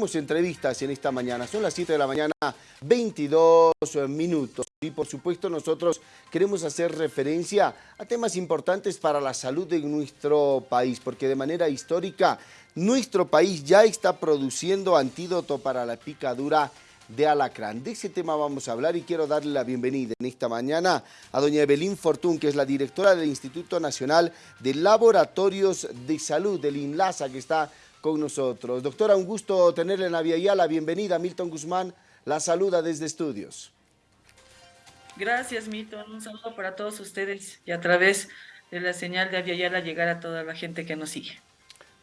tenemos entrevistas en esta mañana. Son las 7 de la mañana, 22 minutos. Y por supuesto nosotros queremos hacer referencia a temas importantes para la salud de nuestro país, porque de manera histórica nuestro país ya está produciendo antídoto para la picadura de alacrán. De ese tema vamos a hablar y quiero darle la bienvenida en esta mañana a doña Evelyn Fortún, que es la directora del Instituto Nacional de Laboratorios de Salud, del INLASA, que está con nosotros. Doctora, un gusto tenerle en la Vía la bienvenida. Milton Guzmán la saluda desde estudios. Gracias, Milton. Un saludo para todos ustedes y a través de la señal de Aviala llegar a toda la gente que nos sigue.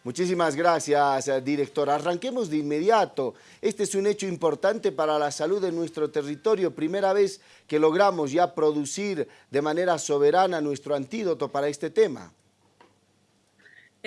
Muchísimas gracias, directora. Arranquemos de inmediato. Este es un hecho importante para la salud de nuestro territorio. Primera vez que logramos ya producir de manera soberana nuestro antídoto para este tema.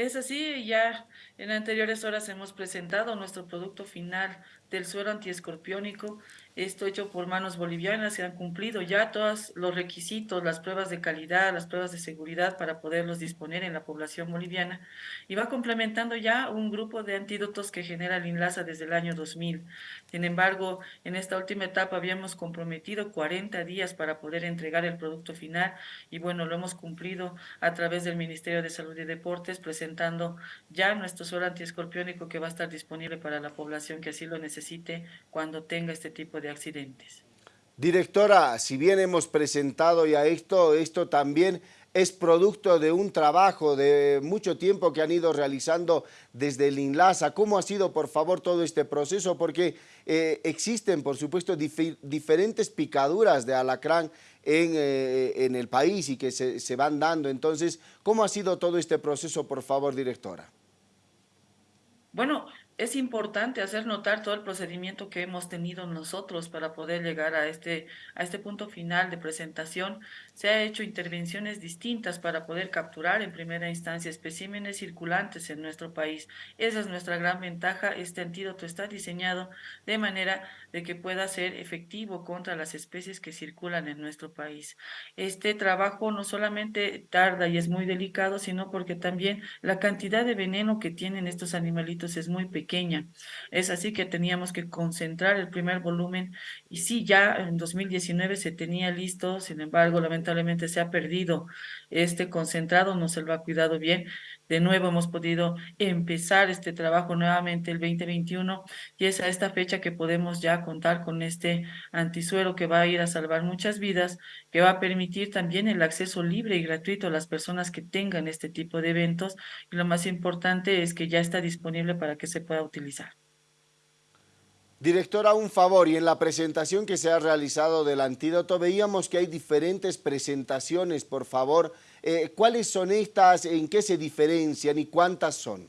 Es así, ya en anteriores horas hemos presentado nuestro producto final del suero antiescorpiónico, esto hecho por manos bolivianas, se han cumplido ya todos los requisitos, las pruebas de calidad, las pruebas de seguridad para poderlos disponer en la población boliviana y va complementando ya un grupo de antídotos que genera el INLASA desde el año 2000. Sin embargo, en esta última etapa habíamos comprometido 40 días para poder entregar el producto final y bueno, lo hemos cumplido a través del Ministerio de Salud y Deportes presentando ya nuestro suero antiescorpiónico que va a estar disponible para la población que así lo necesite cuando tenga este tipo de accidentes. Directora, si bien hemos presentado ya esto, esto también es producto de un trabajo de mucho tiempo que han ido realizando desde el INLASA. ¿Cómo ha sido, por favor, todo este proceso? Porque eh, existen, por supuesto, diferentes picaduras de alacrán en, eh, en el país y que se, se van dando. Entonces, ¿cómo ha sido todo este proceso, por favor, directora? Bueno, es importante hacer notar todo el procedimiento que hemos tenido nosotros para poder llegar a este, a este punto final de presentación. Se ha hecho intervenciones distintas para poder capturar en primera instancia especímenes circulantes en nuestro país. Esa es nuestra gran ventaja. Este antídoto está diseñado de manera de que pueda ser efectivo contra las especies que circulan en nuestro país. Este trabajo no solamente tarda y es muy delicado, sino porque también la cantidad de veneno que tienen estos animalitos es muy pequeña es así que teníamos que concentrar el primer volumen y sí, ya en 2019 se tenía listo, sin embargo, lamentablemente se ha perdido este concentrado, no se lo ha cuidado bien. De nuevo hemos podido empezar este trabajo nuevamente el 2021 y es a esta fecha que podemos ya contar con este antisuero que va a ir a salvar muchas vidas, que va a permitir también el acceso libre y gratuito a las personas que tengan este tipo de eventos y lo más importante es que ya está disponible para que se pueda utilizar. Directora, un favor, y en la presentación que se ha realizado del antídoto veíamos que hay diferentes presentaciones, por favor. Eh, ¿Cuáles son estas, en qué se diferencian y cuántas son?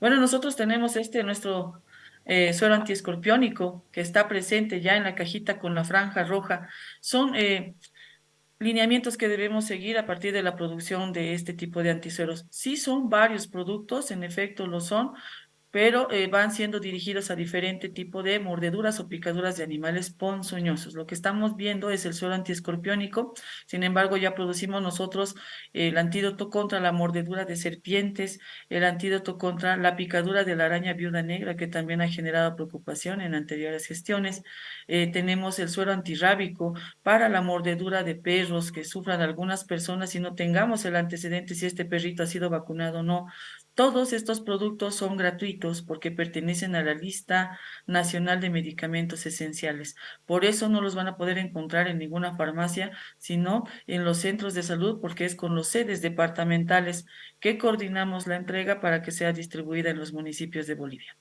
Bueno, nosotros tenemos este, nuestro eh, suero antiescorpiónico, que está presente ya en la cajita con la franja roja. Son eh, lineamientos que debemos seguir a partir de la producción de este tipo de antisueros. Sí son varios productos, en efecto lo son, pero eh, van siendo dirigidos a diferente tipo de mordeduras o picaduras de animales ponzoñosos. Lo que estamos viendo es el suelo antiescorpiónico, sin embargo ya producimos nosotros el antídoto contra la mordedura de serpientes, el antídoto contra la picadura de la araña viuda negra, que también ha generado preocupación en anteriores gestiones. Eh, tenemos el suero antirrábico para la mordedura de perros que sufran algunas personas y no tengamos el antecedente si este perrito ha sido vacunado o no. Todos estos productos son gratuitos porque pertenecen a la lista nacional de medicamentos esenciales. Por eso no los van a poder encontrar en ninguna farmacia, sino en los centros de salud porque es con los sedes departamentales que coordinamos la entrega para que sea distribuida en los municipios de Bolivia.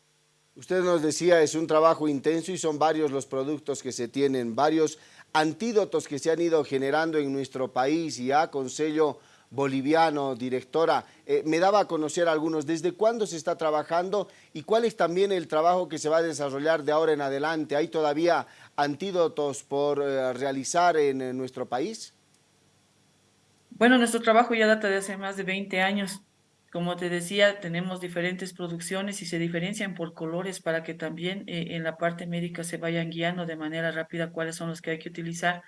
Usted nos decía, es un trabajo intenso y son varios los productos que se tienen, varios antídotos que se han ido generando en nuestro país y ya con sello boliviano, directora. Eh, me daba a conocer algunos. ¿Desde cuándo se está trabajando y cuál es también el trabajo que se va a desarrollar de ahora en adelante? ¿Hay todavía antídotos por eh, realizar en, nuestro país? Bueno, nuestro trabajo ya data de hace más de 20 años. Como te decía, tenemos diferentes producciones y se diferencian por colores para que también eh, en la parte médica se vayan guiando de manera rápida cuáles son los que hay que utilizar.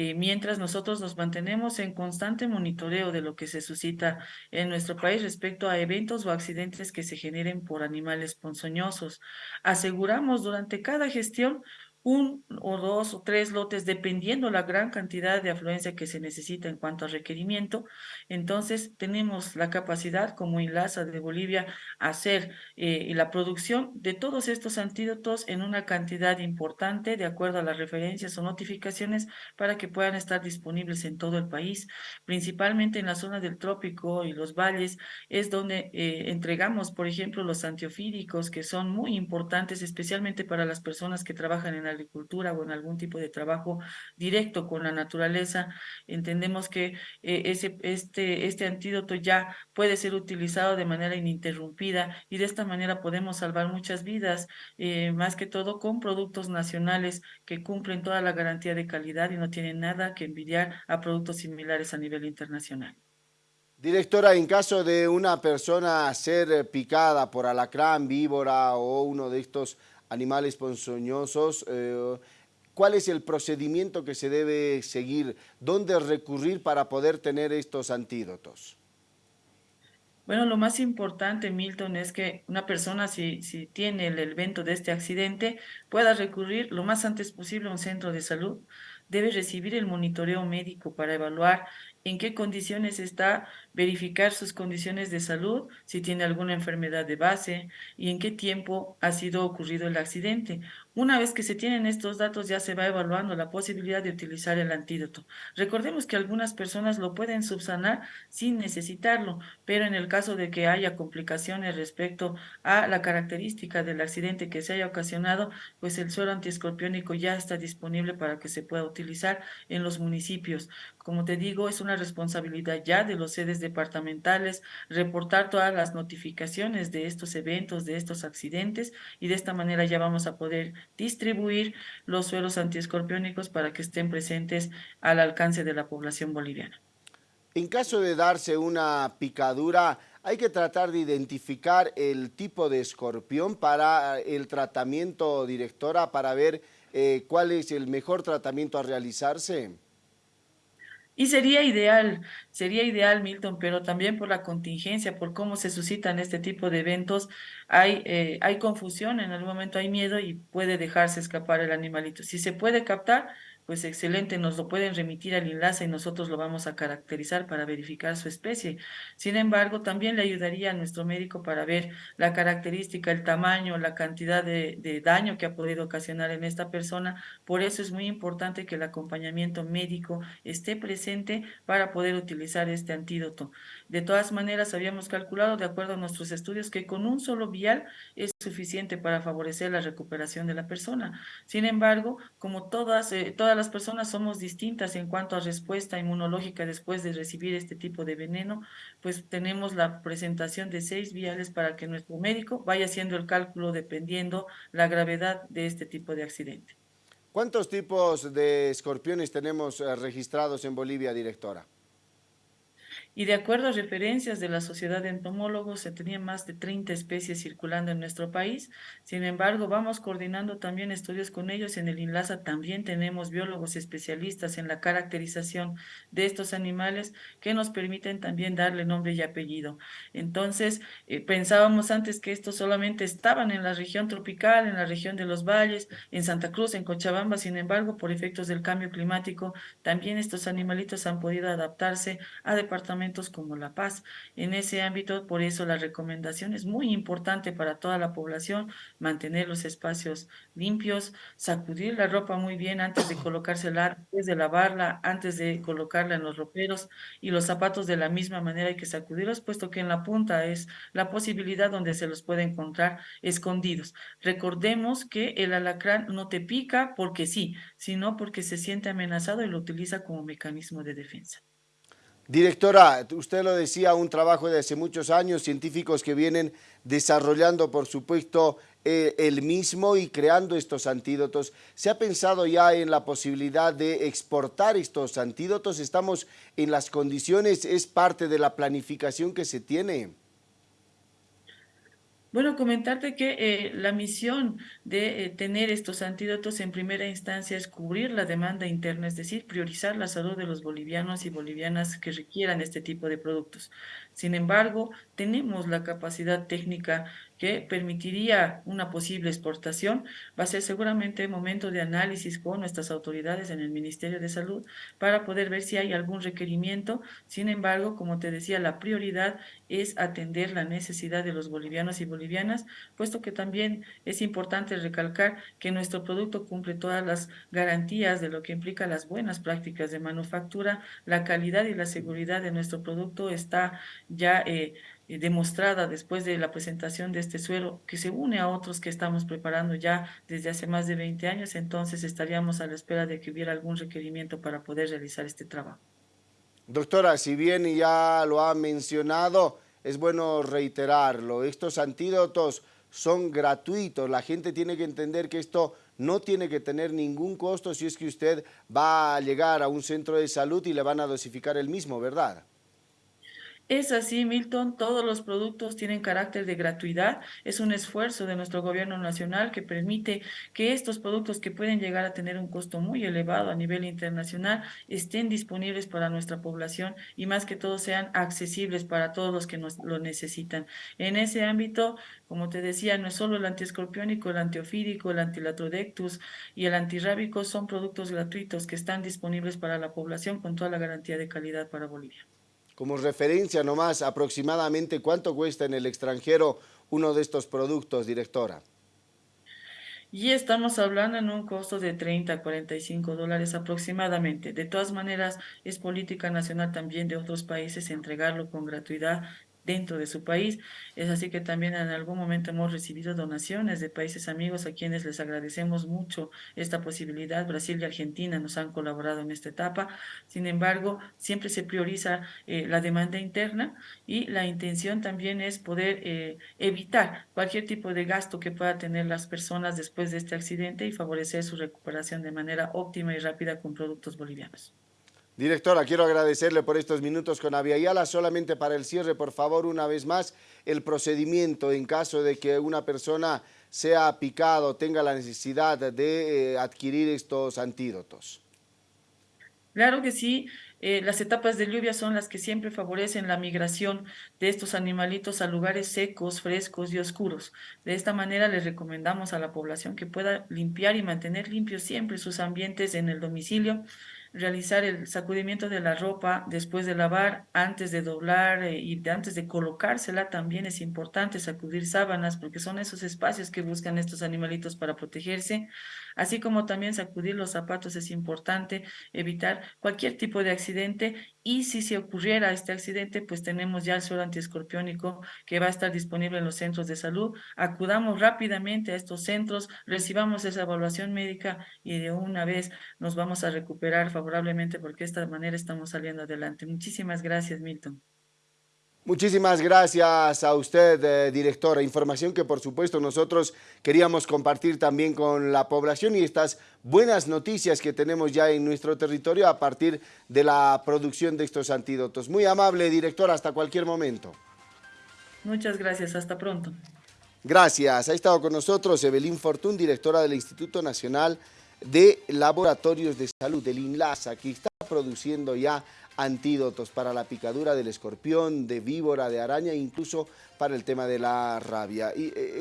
Eh, mientras nosotros nos mantenemos en constante monitoreo de lo que se suscita en nuestro país respecto a eventos o accidentes que se generen por animales ponzoñosos. Aseguramos durante cada gestión un o dos o tres lotes, dependiendo la gran cantidad de afluencia que se necesita en cuanto a requerimiento. Entonces, tenemos la capacidad como INLASA de Bolivia hacer eh, la producción de todos estos antídotos en una cantidad importante, de acuerdo a las referencias o notificaciones, para que puedan estar disponibles en todo el país, principalmente en la zona del trópico y los valles, es donde eh, entregamos, por ejemplo, los antiofídicos, que son muy importantes, especialmente para las personas que trabajan en agricultura o en algún tipo de trabajo directo con la naturaleza, entendemos que eh, ese, este, este antídoto ya puede ser utilizado de manera ininterrumpida y de esta manera podemos salvar muchas vidas, eh, más que todo con productos nacionales que cumplen toda la garantía de calidad y no tienen nada que envidiar a productos similares a nivel internacional. Directora, en caso de una persona ser picada por alacrán, víbora o uno de estos animales ponzoñosos, eh, ¿cuál es el procedimiento que se debe seguir? ¿Dónde recurrir para poder tener estos antídotos? Bueno, lo más importante, Milton, es que una persona, si, si tiene el evento de este accidente, pueda recurrir lo más antes posible a un centro de salud. Debe recibir el monitoreo médico para evaluar en qué condiciones está, verificar sus condiciones de salud, si tiene alguna enfermedad de base y en qué tiempo ha sido ocurrido el accidente. Una vez que se tienen estos datos ya se va evaluando la posibilidad de utilizar el antídoto. Recordemos que algunas personas lo pueden subsanar sin necesitarlo, pero en el caso de que haya complicaciones respecto a la característica del accidente que se haya ocasionado, pues el suero antiescorpiónico ya está disponible para que se pueda utilizar en los municipios. Como te digo, es una responsabilidad ya de los sedes departamentales reportar todas las notificaciones de estos eventos, de estos accidentes y de esta manera ya vamos a poder distribuir los suelos antiescorpiónicos para que estén presentes al alcance de la población boliviana. En caso de darse una picadura, hay que tratar de identificar el tipo de escorpión para el tratamiento, directora, para ver eh, cuál es el mejor tratamiento a realizarse. Y sería ideal, sería ideal, Milton, pero también por la contingencia, por cómo se suscitan este tipo de eventos, hay, eh, hay confusión, en algún momento hay miedo y puede dejarse escapar el animalito. Si se puede captar, pues excelente, nos lo pueden remitir al enlace y nosotros lo vamos a caracterizar para verificar su especie. Sin embargo, también le ayudaría a nuestro médico para ver la característica, el tamaño, la cantidad de, daño que ha podido ocasionar en esta persona. Por eso es muy importante que el acompañamiento médico esté presente para poder utilizar este antídoto. De todas maneras, habíamos calculado, de acuerdo a nuestros estudios, que con un solo vial es suficiente para favorecer la recuperación de la persona. Sin embargo, como todas, eh, todas las personas somos distintas en cuanto a respuesta inmunológica después de recibir este tipo de veneno, pues tenemos la presentación de seis viales para que nuestro médico vaya haciendo el cálculo dependiendo la gravedad de este tipo de accidente. ¿Cuántos tipos de escorpiones tenemos eh, registrados en Bolivia, directora? Y de acuerdo a referencias de la Sociedad de Entomólogos, se tenían más de 30 especies circulando en nuestro país. Sin embargo, vamos coordinando también estudios con ellos. En el INLASA también tenemos biólogos especialistas en la caracterización de estos animales que nos permiten también darle nombre y apellido. Entonces, eh, pensábamos antes que estos solamente estaban en la región tropical, en la región de los valles, en Santa Cruz, en Cochabamba. Sin embargo, por efectos del cambio climático, también estos animalitos han podido adaptarse a departamentos como La Paz. En ese ámbito, por eso la recomendación es muy importante para toda la población, mantener los espacios limpios, sacudir la ropa muy bien antes de colocársela, antes de lavarla, antes de colocarla en los roperos y los zapatos de la misma manera hay que sacudirlos, puesto que en la punta es la posibilidad donde se los puede encontrar escondidos. Recordemos que el alacrán no te pica porque sí, sino porque se siente amenazado y lo utiliza como mecanismo de defensa. Directora, usted lo decía, un trabajo de hace muchos años, científicos que vienen desarrollando, por supuesto, eh, el mismo y creando estos antídotos. ¿Se ha pensado ya en la posibilidad de exportar estos antídotos? ¿Estamos en las condiciones? ¿Es parte de la planificación que se tiene? Bueno, comentarte que eh, la misión de eh, tener estos antídotos en primera instancia es cubrir la demanda interna, es decir, priorizar la salud de los bolivianos y bolivianas que requieran este tipo de productos. Sin embargo, tenemos la capacidad técnica que permitiría una posible exportación. Va a ser seguramente momento de análisis con nuestras autoridades en el Ministerio de Salud para poder ver si hay algún requerimiento. Sin embargo, como te decía, la prioridad es atender la necesidad de los bolivianos y bolivianas puesto que también es importante recalcar que nuestro producto cumple todas las garantías de lo que implica las buenas prácticas de manufactura, la calidad y la seguridad de nuestro producto está ya eh, demostrada después de la presentación de este suero que se une a otros que estamos preparando ya desde hace más de 20 años, entonces estaríamos a la espera de que hubiera algún requerimiento para poder realizar este trabajo. Doctora, si bien ya lo ha mencionado, es bueno reiterarlo, estos antídotos son gratuitos, la gente tiene que entender que esto no tiene que tener ningún costo si es que usted va a llegar a un centro de salud y le van a dosificar el mismo, ¿verdad? Es así, Milton, todos los productos tienen carácter de gratuidad. Es un esfuerzo de nuestro gobierno nacional que permite que estos productos que pueden llegar a tener un costo muy elevado a nivel internacional estén disponibles para nuestra población y más que todo sean accesibles para todos los que nos lo necesitan. En ese ámbito, como te decía, no es solo el antiescorpiónico, el antiofídico, el antilatrodectus y el antirrábico son productos gratuitos que están disponibles para la población con toda la garantía de calidad para Bolivia como referencia nomás, aproximadamente cuánto cuesta en el extranjero uno de estos productos, directora. Y estamos hablando en un costo de 30 a 45 dólares aproximadamente. De todas maneras, es política nacional también de otros países entregarlo con gratuidad dentro de su país. Es así que también en algún momento hemos recibido donaciones de países amigos a quienes les agradecemos mucho esta posibilidad. Brasil y Argentina nos han colaborado en esta etapa. Sin embargo, siempre se prioriza eh, la demanda interna y la intención también es poder eh, evitar cualquier tipo de gasto que pueda tener las personas después de este accidente y favorecer su recuperación de manera óptima y rápida con productos bolivianos. Directora, quiero agradecerle por estos minutos con Aviala. Solamente para el cierre, por favor, una vez más, el procedimiento en caso de que una persona sea picado, tenga la necesidad de eh, adquirir estos antídotos. Claro que sí. Eh, las etapas de lluvia son las que siempre favorecen la migración de estos animalitos a lugares secos, frescos y oscuros. De esta manera les recomendamos a la población que pueda limpiar y mantener limpios siempre sus ambientes en el domicilio, realizar el sacudimiento de la ropa después de lavar, antes de doblar eh, y antes de colocársela también es importante sacudir sábanas porque son esos espacios que buscan estos animalitos para protegerse, así como también sacudir los zapatos es importante, evitar cualquier tipo de accidente y si se ocurriera este accidente, pues tenemos ya el suelo antiescorpiónico que va a estar disponible en los centros de salud. Acudamos rápidamente a estos centros, recibamos esa evaluación médica y de una vez nos vamos a recuperar favorablemente porque de esta manera estamos saliendo adelante. Muchísimas gracias, Milton. Muchísimas gracias a usted, eh, directora. Información que por supuesto nosotros queríamos compartir también con la población y estas buenas noticias que tenemos ya en nuestro territorio a partir de la producción de estos antídotos. Muy amable, directora, hasta cualquier momento. Muchas gracias, hasta pronto. Gracias. Ha estado con nosotros Evelyn Fortún, directora del Instituto Nacional de Laboratorios de Salud, del INLASA, que está produciendo ya antídotos para la picadura del escorpión, de víbora, de araña, incluso para el tema de la rabia. Eh,